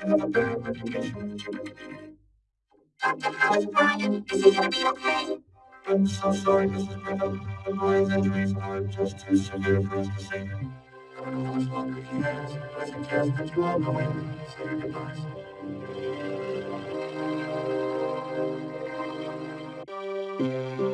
I'm so sorry, Mr. Griffin. The boy's injuries are just too severe for us to save him. I don't know much longer he has. I suggest that you all go in and say your goodbyes. Be